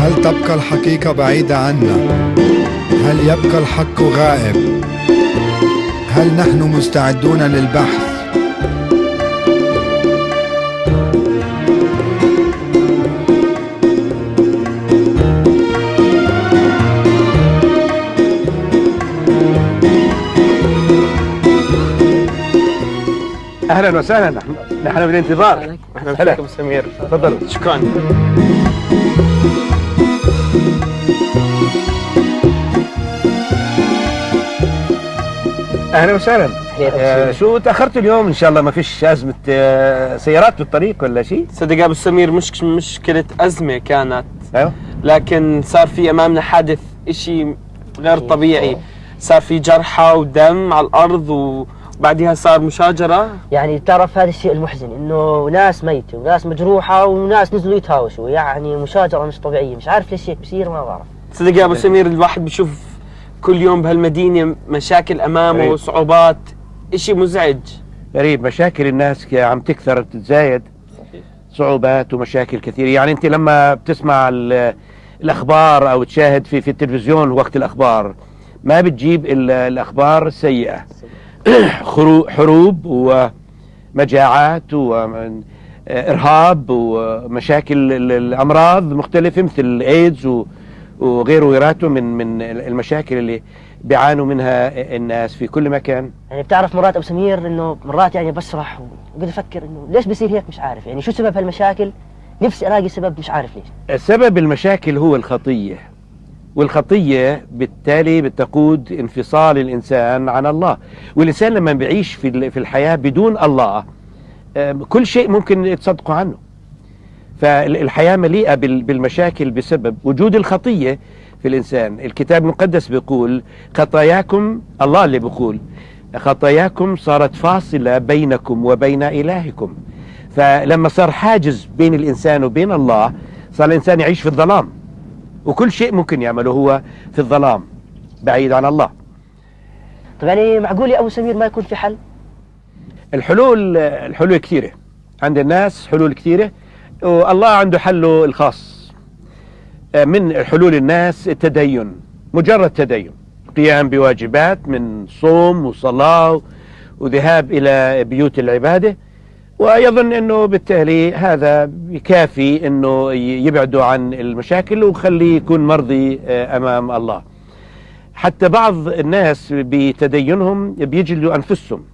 هل تبقى الحقيقة بعيدة عنا؟ هل يبقى الحق غائب؟ هل نحن مستعدون للبحث؟ أهلا وسهلا. نحن نحن بالانتظار أهلا ابو سمير. تفضل. شكرا. أهلا وسهلا. آه شو تأخرت اليوم؟ إن شاء الله ما فيش أزمة. آه سيارات بالطريق ولا شيء؟ صدق أبو سمير مش مشكله أزمة كانت. أيوه. لكن صار في أمامنا حادث إشي غير طبيعي. صار في جرحى ودم على الأرض وبعدها صار مشاجرة؟ يعني تعرف هذا الشيء المحزن إنه ناس ميتة وناس مجروحة وناس نزلوا يتهاوشوا يعني مشاجرة مش طبيعية مش عارف ليش هيك بصير ما بعرف. صدق يا أبو سمير الواحد بيشوف كل يوم بهالمدينة مشاكل أمامه غريب. وصعوبات إشي مزعج. غريب مشاكل الناس عم تكثر تتزايد. صعوبات ومشاكل كثيرة. يعني أنت لما بتسمع ال- الأخبار أو تشاهد في في التلفزيون وقت الأخبار ما بتجيب الا الأخبار السيئة. خرو- حروب ومجاعات وارهاب ومشاكل ال- الأمراض مختلفة مثل الايدز و- وغيره وغيراته من من المشاكل اللي بيعانوا منها الناس في كل مكان. يعني بتعرف مرات أبو سمير إنه مرات يعني بسرح وبقعد أفكر إنه ليش بصير هيك مش عارف. يعني شو سبب هالمشاكل؟ نفسي ألاقي سبب مش عارف ليش. سبب المشاكل هو الخطية. والخطية بالتالي بتقود انفصال الإنسان عن الله. والإنسان لما بيعيش في ال- في الحياة بدون الله آم، كل شيء ممكن تصدقوا عنه. فالحياة مليئة بال- بالمشاكل بسبب وجود الخطية في الإنسان. الكتاب المقدس بيقول خطاياكم الله اللي بيقول خطاياكم صارت فاصلة بينكم وبين إلهكم. فلما صار حاجز بين الإنسان وبين الله صار الإنسان يعيش في الظلام. وكل شيء ممكن يعمله هو في الظلام بعيد عن الله. طب يعني معقول يا أبو سمير ما يكون في حل؟ الحلول الحلول كثيرة. عند الناس حلول كثيرة والله عنده حله الخاص. من حلول الناس التدين مجرد تدين. قيام بواجبات من صوم وصلاة وذهاب إلى بيوت العبادة. ويظن أنه بالتالي هذا يكافي أنه يبعده عن المشاكل وخليه يكون مرضي أمام الله. حتى بعض الناس بتدينهم بيجلدوا أنفسهم.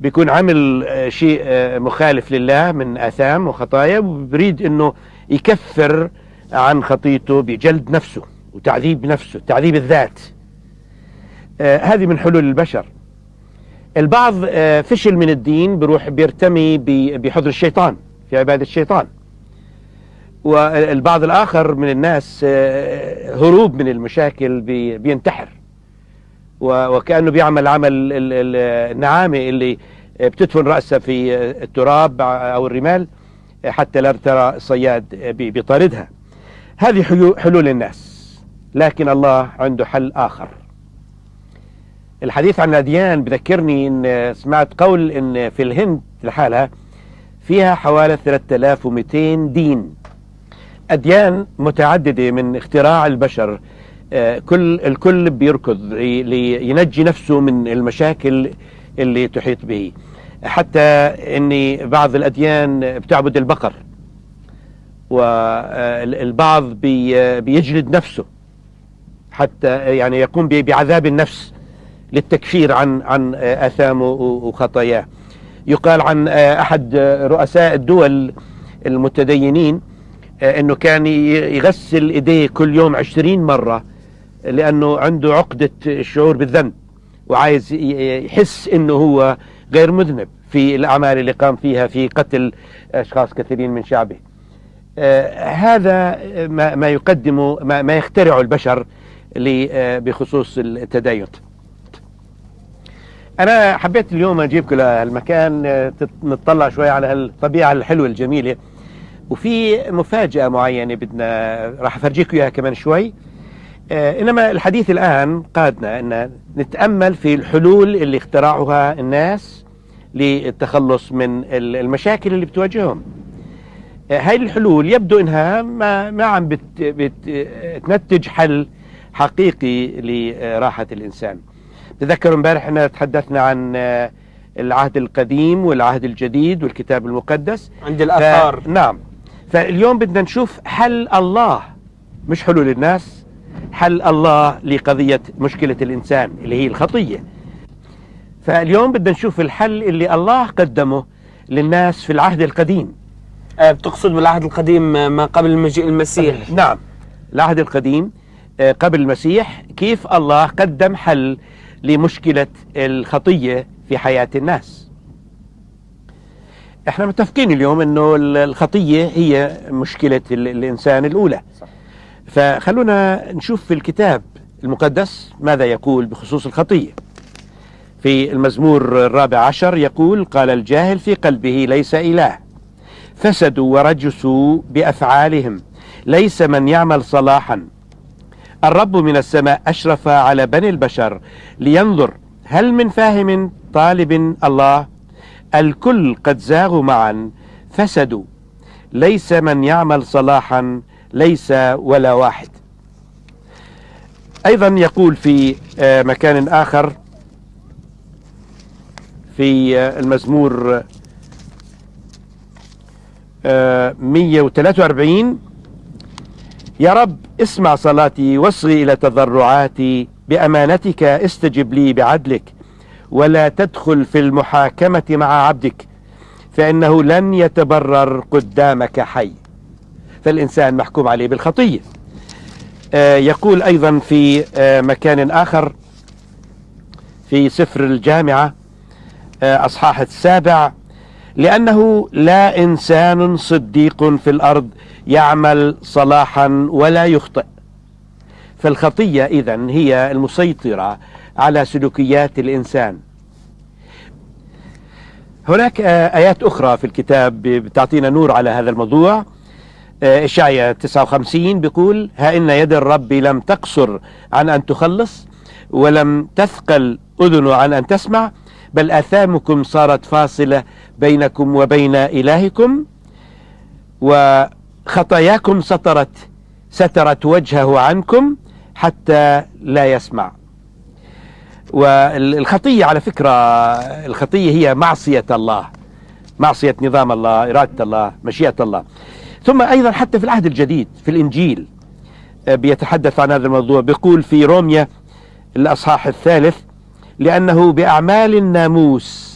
بيكون عمل آه، شيء آه، مخالف لله من آثام وخطايا وبريد أنه يكفر عن خطيته بجلد نفسه وتعذيب نفسه تعذيب الذات. آه، هذه من حلول البشر. البعض آه، فشل من الدين بيروح بيرتمي بحضر الشيطان في عبادة الشيطان. والبعض الآخر من الناس آه، هروب من المشاكل بي- بينتحر. وكأنه بيعمل عمل ال- ال- النعامة اللي بتدفن رأسها في التراب أو الرمال حتى لا ترى الصياد بي- بيطاردها. هذه حلو- حلول الناس. لكن الله عنده حل آخر. الحديث عن الأديان بذكرني إن سمعت قول إن في الهند لحالها فيها حوالي 3200 دين. أديان متعددة من اختراع البشر. آه، كل الكل بيركض لي- لينجي نفسه من المشاكل اللي تحيط به. حتى ان بعض الأديان بتعبد البقر. والبعض بي- بيجلد نفسه. حتى يعني يقوم بعذاب النفس. للتكفير عن عن اثامه وخطاياه. يقال عن أحد رؤساء الدول المتدينين إنه كان يغسل إيديه كل يوم عشرين مرة لأنه عنده عقدة الشعور بالذنب وعايز يحس إنه هو غير مذنب في الأعمال اللي قام فيها في قتل أشخاص كثيرين من شعبه. آه، هذا ما ما يقدمه ما, ما يخترعه البشر آه، بخصوص التدين أنا حبيت اليوم اجيبكم لهالمكان آه، نطلع شوي على الطبيعه الحلوة الجميلة. وفي مفاجأة معينة بدنا راح افرجيكم إياها كمان شوي. آه، إنما الحديث الآن قادنا إن نتأمل في الحلول اللي اخترعها الناس للتخلص من ال- المشاكل اللي بتواجههم. آه، هاي الحلول يبدو إنها ما ما عم بت بتنتج حل حقيقي لراحة الإنسان. تذكروا امبارح إحنا تحدثنا عن آه، العهد القديم والعهد الجديد والكتاب المقدس. عند الآثار. ف... نعم. فاليوم بدنا نشوف حل الله مش حلول الناس حل الله لقضية مشكلة الإنسان اللي هي الخطية؟ فاليوم بدنا نشوف الحل اللي الله قدمه للناس في العهد القديم. آه، بتقصد بالعهد القديم ما قبل مجيء المسيح؟ نعم. العهد القديم آه، قبل المسيح كيف الله قدم حل لمشكلة الخطية في حياة الناس. إحنا متفقين اليوم إنه ال- الخطية هي مشكلة ال- الإنسان الأولى. صح. فخلونا نشوف في الكتاب المقدس ماذا يقول بخصوص الخطية. في المزمور الرابع عشر يقول قال الجاهل في قلبه ليس إله فسدوا ورجسوا بأفعالهم ليس من يعمل صلاحا الرب من السماء أشرف على بني البشر لينظر هل من فاهم طالب الله؟ الكل قد زاغوا معا فسدوا. ليس من يعمل صلاحا ليس ولا واحد. أيضا يقول في آه، مكان آخر في آه، المزمور آه، 143 يا رب اسمع صلاتي واصغي إلى تضرعاتي بأمانتك استجب لي بعدلك ولا تدخل في المحاكمة مع عبدك فإنه لن يتبرر قدامك حي. فالإنسان محكوم عليه بالخطية. آه، يقول أيضا في آه، مكان آخر في سفر الجامعة آه، أصحاح السابع لأنه لا إنسان صديق في الأرض يعمل صلاحا ولا يخطئ. فالخطية إذن هي المسيطرة على سلوكيات الإنسان. هناك آيات أخرى في الكتاب بتعطينا نور على هذا الموضوع. آه، إشعيا 59 بيقول ها إن يد الرب لم تقصر عن أن تخلص ولم تثقل أذنه عن أن تسمع بل آثامكم صارت فاصلة بينكم وبين إلهكم وخطاياكم سترت سترت وجهه عنكم حتى لا يسمع. والخطية على فكرة الخطية هي معصية الله. معصية نظام الله إرادة الله مشيئة الله. ثم أيضا حتى في العهد الجديد في الإنجيل آه، بيتحدث عن هذا الموضوع. بيقول في روميا الأصحاح الثالث لأنه بأعمال الناموس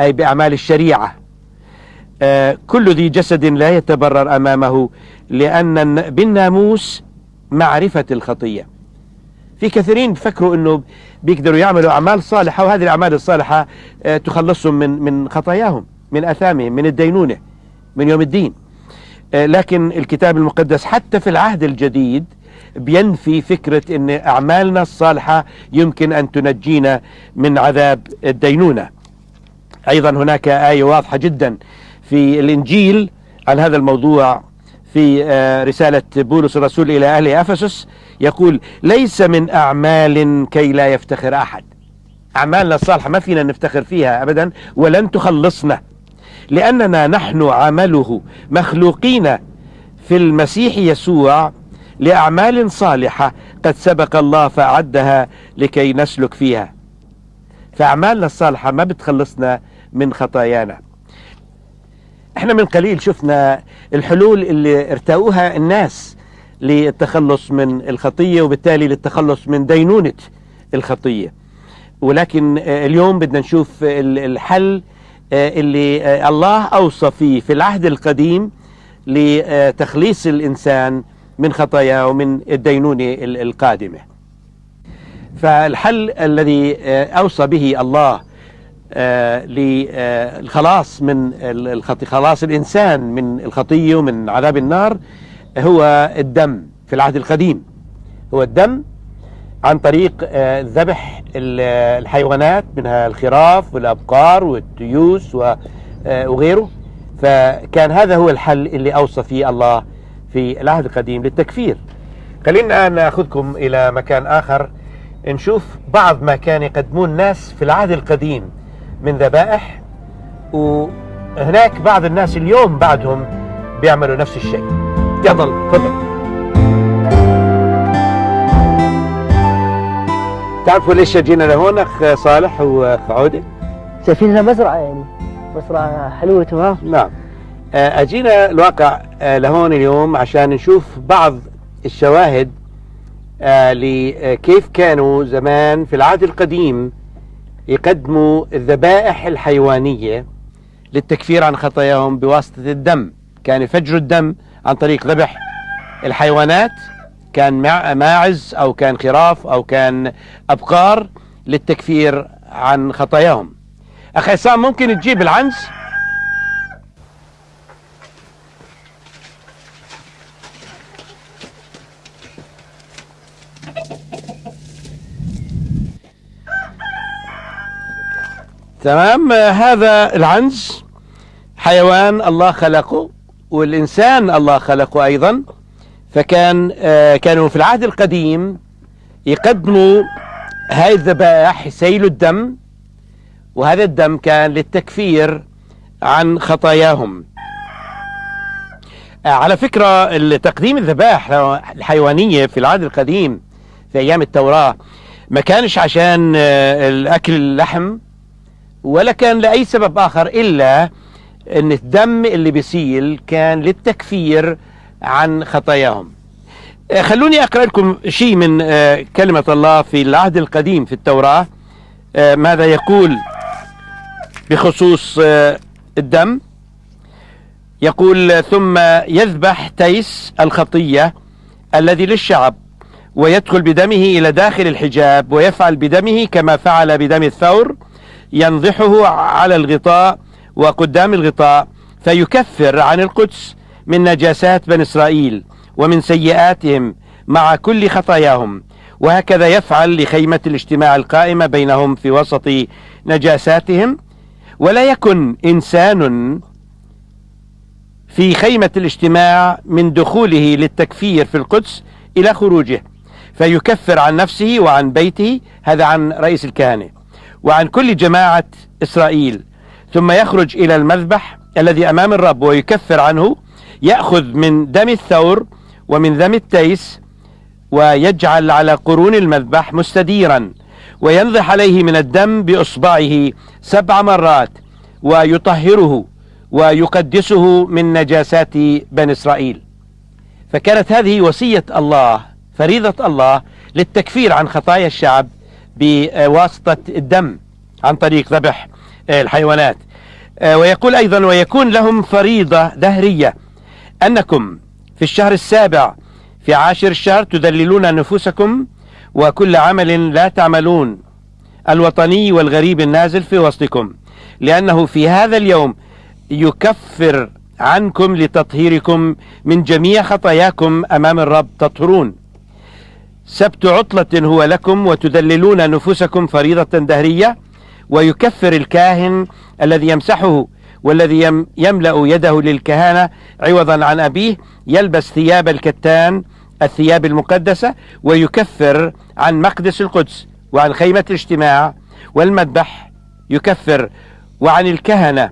أي بأعمال الشريعة كل ذي جسد لا يتبرر أمامه لأن الن- بالناموس معرفة الخطية. في كثيرين بفكروا أنه بيقدروا يعملوا أعمال صالحة وهذه الأعمال الصالحة آه، تخلصهم من من خطاياهم من أثامهم من الدينونة من يوم الدين. آه، لكن الكتاب المقدس حتى في العهد الجديد بينفي فكرة أن أعمالنا الصالحة يمكن أن تنجينا من عذاب الدينونة. أيضا هناك آية واضحة جدا في الإنجيل عن هذا الموضوع في آه، رسالة بولس الرسول إلى أهل أفسس يقول ليس من أعمال كي لا يفتخر أحد. أعمالنا الصالحة ما فينا نفتخر فيها أبدا ولن تخلصنا لأننا نحن عمله مخلوقين في المسيح يسوع لأعمال صالحة قد سبق الله فأعدها لكي نسلك فيها. فأعمالنا الصالحة ما بتخلصنا من خطايانا. إحنا من قليل شفنا الحلول اللي ارتأوها الناس للتخلص من الخطية وبالتالي للتخلص من دينونة الخطية. ولكن آه، اليوم بدنا نشوف ال- الحل آه، اللي آه، الله أوصى فيه في العهد القديم لتخليص الإنسان من خطاياه ومن الدينونة ال- القادمة. فالحل الذي أوصى به الله للخلاص من ال- الخطي خلاص الإنسان من الخطية ومن عذاب النار هو الدم في العهد القديم. هو الدم عن طريق آه، ذبح ال- الحيوانات منها الخراف والأبقار والتيوس آه، وغيره. فكان هذا هو الحل اللي أوصى فيه الله في العهد القديم للتكفير. خلينا الآن نأخذكم إلى مكان آخر. نشوف بعض ما كان يقدمون الناس في العهد القديم. من ذبائح وهناك بعض الناس اليوم بعدهم بيعملوا نفس الشيء. يلا تفضل. تعرفوا ليش جينا لهون أخ صالح وأخ عودة؟ شايفين انها مزرعة يعني مزرعة حلوة تمام؟ نعم. آه، أجينا الواقع آه، لهون اليوم عشان نشوف بعض الشواهد آه، لكيف كانوا زمان في العهد القديم. يقدموا الذبائح الحيوانية للتكفير عن خطاياهم بواسطة الدم. كان يفجروا الدم عن طريق ذبح الحيوانات كان ماعز أو كان خراف أو كان أبقار للتكفير عن خطاياهم. أخ عصام ممكن تجيب العنز؟ تمام؟ آه، هذا العنز حيوان الله خلقه والإنسان الله خلقه أيضا فكان آه، كانوا في العهد القديم يقدموا هاي الذبائح يسيلوا الدم وهذا الدم كان للتكفير عن خطاياهم. آه، على فكرة تقديم الذبائح الحيوانية في العهد القديم في أيام التوراة ما كانش عشان آه، الأكل اللحم ولا كان لأي سبب آخر إلا أن الدم اللي بيسيل كان للتكفير عن خطاياهم. آه، خلوني أقرأ لكم شيء من آه، كلمة الله في العهد القديم في التوراة. آه، ماذا يقول بخصوص الدم؟ يقول ثم يذبح تيس الخطية الذي للشعب ويدخل بدمه إلى داخل الحجاب ويفعل بدمه كما فعل بدم الثور ينضحه على الغطاء وقدام الغطاء فيكفر عن القدس من نجاسات بني إسرائيل ومن سيئاتهم مع كل خطاياهم. وهكذا يفعل لخيمة الاجتماع القائمة بينهم في وسط نجاساتهم. ولا يكن إنسان في خيمة الاجتماع من دخوله للتكفير في القدس إلى خروجه فيكفر عن نفسه وعن بيته. هذا عن رئيس الكهنة. وعن كل جماعة إسرائيل. ثم يخرج إلى المذبح الذي أمام الرب ويكفر عنه يأخذ من دم الثور ومن دم التيس ويجعل على قرون المذبح مستديرا وينضح عليه من الدم بإصبعه سبع مرات ويطهره ويقدسه من نجاسات بني إسرائيل. فكانت هذه وصية الله فريضة الله للتكفير عن خطايا الشعب بواسطة الدم عن طريق ذبح الحيوانات. ويقول أيضا ويكون لهم فريضة دهرية. أنكم في الشهر السابع في عاشر الشهر تذللون نفوسكم وكل عمل لا تعملون الوطني والغريب النازل في وسطكم. لأنه في هذا اليوم يكفر عنكم لتطهيركم من جميع خطاياكم أمام الرب تطهرون. سبت عطلة هو لكم وتذللون نفوسكم فريضة دهرية ويكفر الكاهن الذي يمسحه والذي يم يملأ يده للكهانة عوضا عن أبيه يلبس ثياب الكتان الثياب المقدسة ويكفر عن مقدس القدس وعن خيمة الاجتماع والمذبح يكفر وعن الكهنة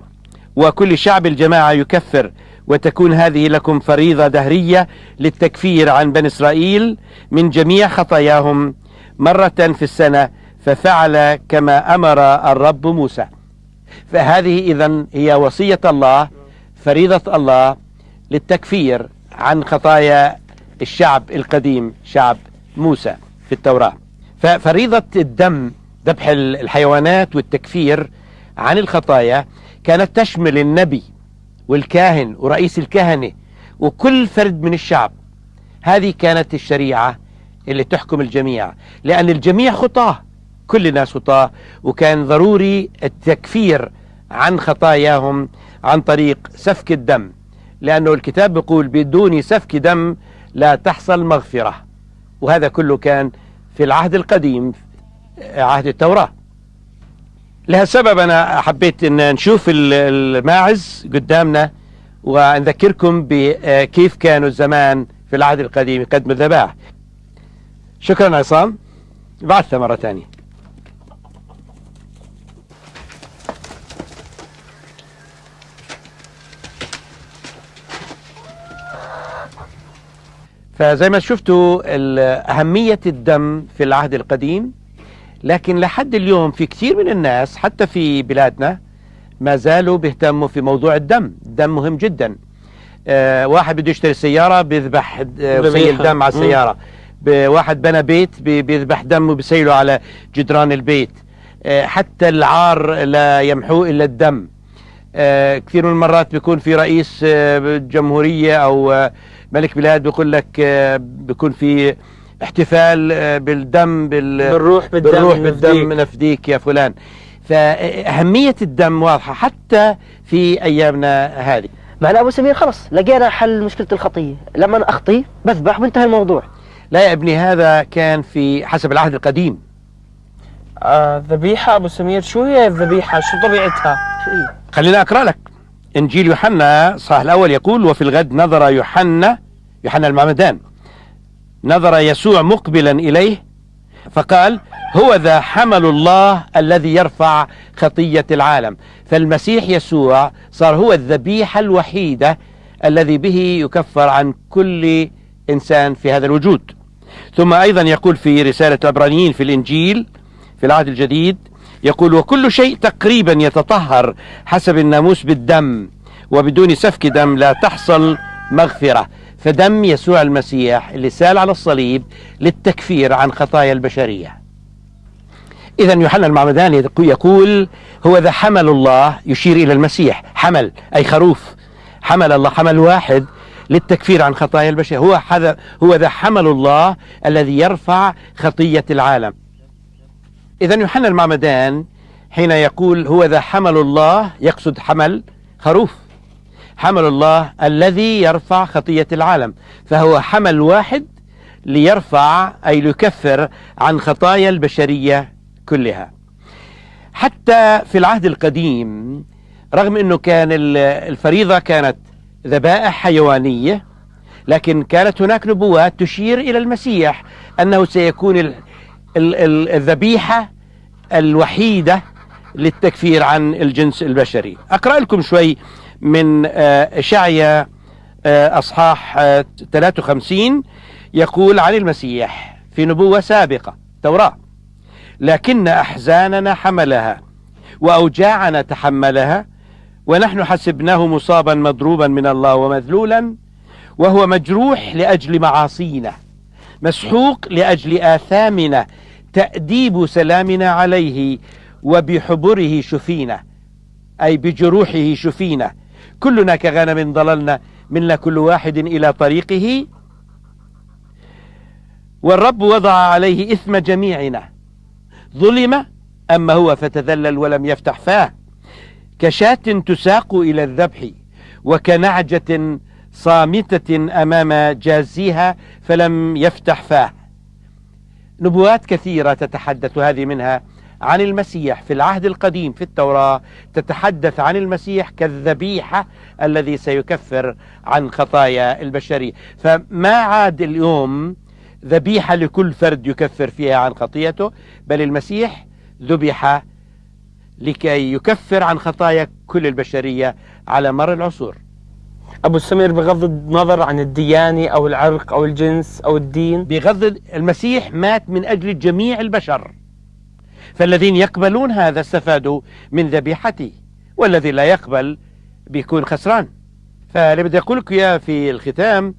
وكل شعب الجماعة يكفر وتكون هذه لكم فريضة دهرية للتكفير عن بني إسرائيل من جميع خطاياهم مرة في السنة ففعل كما أمر الرب موسى. فهذه إذا هي وصية الله فريضة الله للتكفير عن خطايا الشعب القديم شعب موسى في التوراة. ففريضة الدم ذبح الحيوانات والتكفير عن الخطايا كانت تشمل النبي والكاهن ورئيس الكهنة وكل فرد من الشعب. هذه كانت الشريعة اللي تحكم الجميع لأن الجميع خطاة كل الناس خطاة وكان ضروري التكفير عن خطاياهم عن طريق سفك الدم لأنه الكتاب بيقول بدون سفك دم لا تحصل مغفرة وهذا كله كان في العهد القديم عهد التوراة. لها سبب. أنا حبيت أن نشوف الماعز قدامنا ونذكركم بكيف كانوا زمان في العهد القديم يقدموا الذبائح شكرا عصام. بعثها مرة ثانية. فزي ما شفتوا أهمية الدم في العهد القديم لكن لحد اليوم في كثير من الناس حتى في بلادنا ما زالوا بيهتموا في موضوع الدم. الدم مهم جدا. آه واحد بده يشتري سيارة بيذبح آه. وسيل دم على. السيارة. واحد بنى بيت بي- بيذبح دم وبيسيله على جدران البيت. آه حتى العار لا يمحوه إلا الدم. آه كثير من المرات بيكون في رئيس آه جمهورية أو آه ملك بلاد بيقول لك آه بيكون في احتفال آه بالدم بال بالروح بالدم بالروح نفديك. بالدم نفديك يا فلان. فأهمية الدم واضحة حتى في أيامنا هذه. معنا أبو سمير خلص لقينا حل مشكلة الخطيه لما أنا أخطي بذبح وانتهى الموضوع. لا يا ابني هذا كان في حسب العهد القديم. آه ذبيحة أبو سمير شو هي الذبيحة؟ شو طبيعتها؟ شو هي؟ خلينا أقرأ لك. إنجيل يوحنا صح الأول يقول وفي الغد نظر يوحنا يوحنا المعمدان. نظر يسوع مقبلا إليه فقال هو ذا حمل الله الذي يرفع خطية العالم. فالمسيح يسوع صار هو الذبيحة الوحيدة الذي به يكفر عن كل إنسان في هذا الوجود. ثم أيضا يقول في رسالة العبرانيين في الإنجيل في العهد الجديد يقول وكل شيء تقريبا يتطهر حسب الناموس بالدم وبدون سفك دم لا تحصل مغفرة. فدم يسوع المسيح اللي سال على الصليب للتكفير عن خطايا البشرية. إذا يوحنا المعمداني يقول هو ذا حمل الله يشير إلى المسيح. حمل أي خروف. حمل الله حمل واحد للتكفير عن خطايا البشر هو هذا هو ذا حمل الله الذي يرفع خطية العالم. إذا يوحنا المعمدان حين يقول هو ذا حمل الله. يقصد حمل خروف. حمل الله الذي يرفع خطية العالم فهو حمل واحد ليرفع أي ليكفر عن خطايا البشرية كلها. حتى في العهد القديم رغم أنه كان ال- الفريضة كانت ذبائح حيوانية لكن كانت هناك نبوات تشير إلى المسيح أنه سيكون ال- ال- ال- الذبيحة الوحيدة للتكفير عن الجنس البشري. أقرأ لكم شوي من آه، إشعيا آه، أصحاح آه، 53 يقول عن المسيح في نبوة سابقة توراة لكن أحزاننا حملها وأوجاعنا تحملها ونحن حسبناه مصابا مضروبا من الله ومذلولا وهو مجروح لأجل معاصينا مسحوق لأجل آثامنا تأديب سلامنا عليه وبحبره شفينا أي بجروحه شفينا كلنا كغنم ضللنا منا كل واحد إلى طريقه. والرب وضع عليه إثم جميعنا. ظلم أما هو فتذلل ولم يفتح فاه. كشاة تساق إلى الذبح وكنعجة صامتة أمام جازيها فلم يفتح فاه. نبوات كثيرة تتحدث هذه منها. عن المسيح في العهد القديم في التوراة تتحدث عن المسيح كالذبيحة الذي سيكفر عن خطايا البشرية. فما عاد اليوم ذبيحة لكل فرد يكفر فيها عن خطيته بل المسيح ذبح لكي يكفر عن خطايا كل البشرية على مر العصور. أبو سمير بغض النظر عن الديانة أو العرق أو الجنس أو الدين؟ بغض المسيح مات من أجل جميع البشر. فالذين يقبلون هذا استفادوا من ذبيحته والذي لا يقبل بيكون خسران. فاللي بدي أقول لك إياه في الختام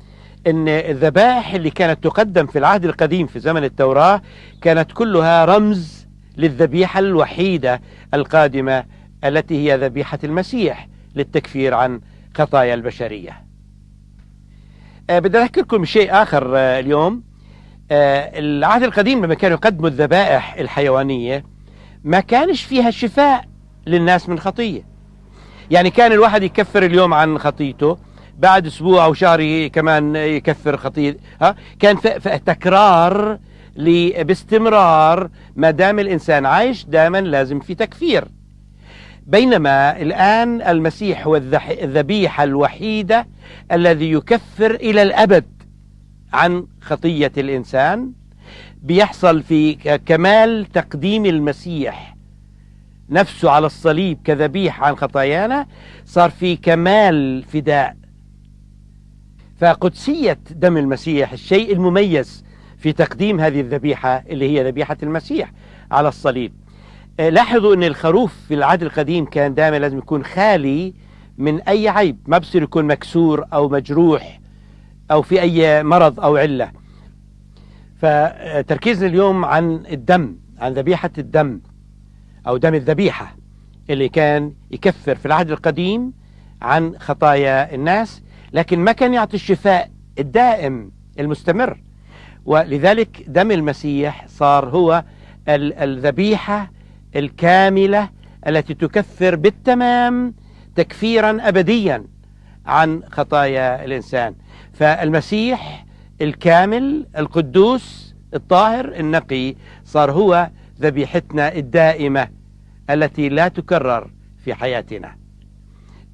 أن الذبائح اللي كانت تقدم في العهد القديم في زمن التوراة كانت كلها رمز للذبيحة الوحيدة القادمة التي هي ذبيحة المسيح للتكفير عن خطايا البشرية. آه، بدي أذكركم شيء آخر آه، اليوم. العهد القديم لما كانوا يقدموا الذبائح الحيوانية ما كانش فيها شفاء للناس من خطية. يعني كان الواحد يكفر اليوم عن خطيته بعد أسبوع أو شهر كمان يكفر خطيه ها؟ كان تكرار باستمرار. ما دام الإنسان عايش دائما لازم في تكفير. بينما الآن المسيح هو الذبيحة الوحيدة الذي يكفر إلى الأبد. عن خطية الإنسان بيحصل في كمال تقديم المسيح. نفسه على الصليب كذبيحه عن خطايانا صار في كمال فداء. فقدسية دم المسيح الشيء المميز في تقديم هذه الذبيحة اللي هي ذبيحة المسيح على الصليب. آه، لاحظوا أن الخروف في العهد القديم كان دائما لازم يكون خالي من أي عيب ما بصير يكون مكسور أو مجروح. أو في أي مرض أو علة. فتركيزنا اليوم عن الدم عن ذبيحة الدم أو دم الذبيحة اللي كان يكفر في العهد القديم عن خطايا الناس لكن ما كان يعطي الشفاء الدائم المستمر. ولذلك دم المسيح صار هو ال- الذبيحة الكاملة التي تكفر بالتمام تكفيرا أبديا عن خطايا الإنسان. فالمسيح الكامل القدوس الطاهر النقي صار هو ذبيحتنا الدائمة التي لا تكرر في حياتنا.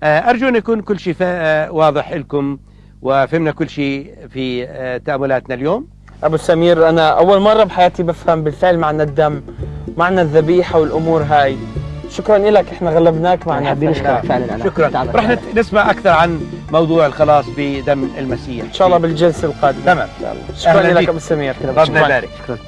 آه، أرجو أن يكون كل شيء آه، واضح لكم وفهمنا كل شيء في آه، تأملاتنا اليوم. أبو سمير أنا أول مرة بحياتي بفهم بالفعل معنى الدم معنى الذبيحة والأمور هاي. شكرا لك إحنا غلبناك معنا حابين. نشكرك فعلا أنا شكرا رح نسمع أكثر عن موضوع الخلاص بدم المسيح إن شاء الله بالجلسة القادمة تمام. شكرا لك. أبو سمير ربنا. يبارك شكرا